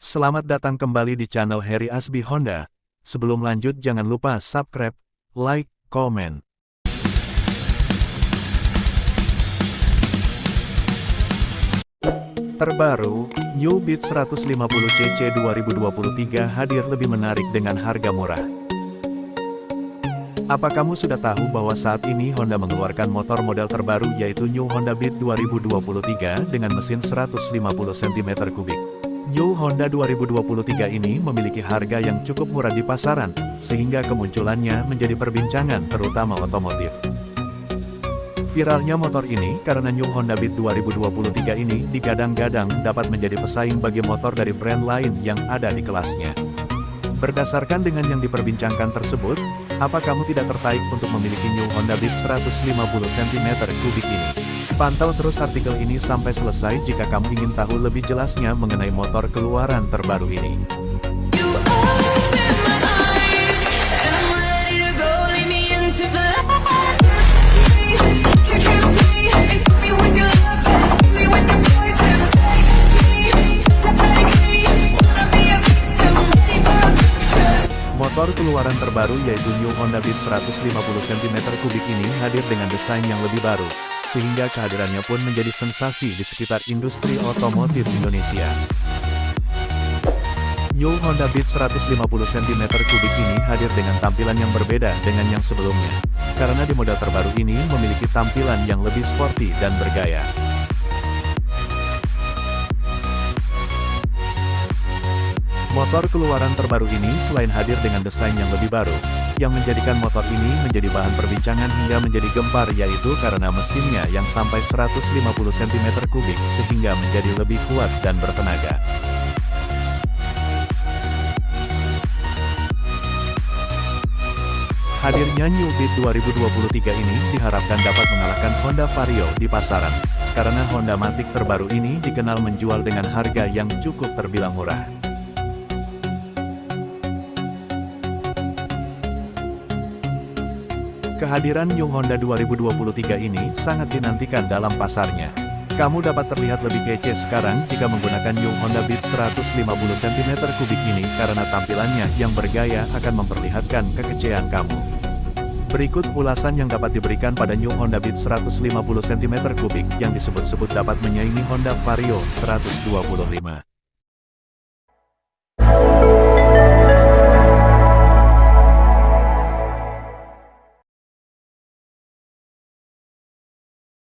Selamat datang kembali di channel Harry Asbi Honda. Sebelum lanjut jangan lupa subscribe, like, komen. Terbaru, New Beat 150cc 2023 hadir lebih menarik dengan harga murah. Apa kamu sudah tahu bahwa saat ini Honda mengeluarkan motor model terbaru yaitu New Honda Beat 2023 dengan mesin 150 cm3? New Honda 2023 ini memiliki harga yang cukup murah di pasaran, sehingga kemunculannya menjadi perbincangan terutama otomotif. Viralnya motor ini karena New Honda Beat 2023 ini digadang-gadang dapat menjadi pesaing bagi motor dari brand lain yang ada di kelasnya. Berdasarkan dengan yang diperbincangkan tersebut, apa kamu tidak tertarik untuk memiliki New Honda Beat 150 cm3 ini? Pantau terus artikel ini sampai selesai jika kamu ingin tahu lebih jelasnya mengenai motor keluaran terbaru ini. Motor keluaran terbaru yaitu New Honda Beat 150 cm3 ini hadir dengan desain yang lebih baru, sehingga kehadirannya pun menjadi sensasi di sekitar industri otomotif Indonesia. New Honda Beat 150 cm3 ini hadir dengan tampilan yang berbeda dengan yang sebelumnya, karena di model terbaru ini memiliki tampilan yang lebih sporty dan bergaya. Motor keluaran terbaru ini selain hadir dengan desain yang lebih baru, yang menjadikan motor ini menjadi bahan perbincangan hingga menjadi gempar yaitu karena mesinnya yang sampai 150 cm3 sehingga menjadi lebih kuat dan bertenaga. Hadirnya New Beat 2023 ini diharapkan dapat mengalahkan Honda Vario di pasaran, karena Honda Matic terbaru ini dikenal menjual dengan harga yang cukup terbilang murah. Kehadiran New Honda 2023 ini sangat dinantikan dalam pasarnya. Kamu dapat terlihat lebih kece sekarang jika menggunakan New Honda Beat 150 cm3 ini karena tampilannya yang bergaya akan memperlihatkan kekecehan kamu. Berikut ulasan yang dapat diberikan pada New Honda Beat 150 cm3 yang disebut-sebut dapat menyaingi Honda Vario 125.